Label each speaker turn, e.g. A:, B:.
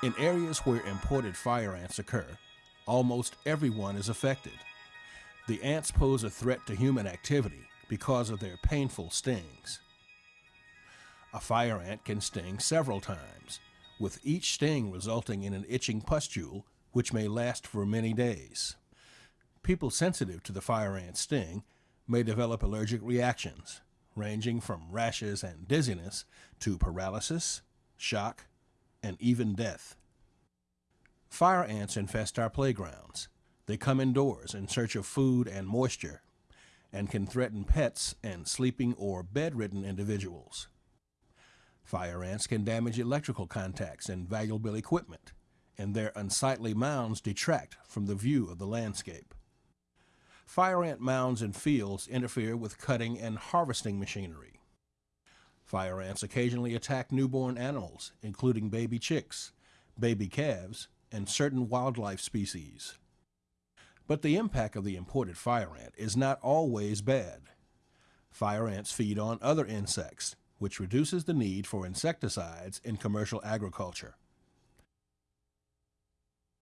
A: In areas where imported fire ants occur, almost everyone is affected. The ants pose a threat to human activity because of their painful stings. A fire ant can sting several times, with each sting resulting in an itching pustule which may last for many days. People sensitive to the fire ant sting may develop allergic reactions, ranging from rashes and dizziness to paralysis, shock, and even death. Fire ants infest our playgrounds. They come indoors in search of food and moisture and can threaten pets and sleeping or bedridden individuals. Fire ants can damage electrical contacts and valuable equipment, and their unsightly mounds detract from the view of the landscape. Fire ant mounds in fields interfere with cutting and harvesting machinery. Fire ants occasionally attack newborn animals, including baby chicks, baby calves, and certain wildlife species. But the impact of the imported fire ant is not always bad. Fire ants feed on other insects, which reduces the need for insecticides in commercial agriculture.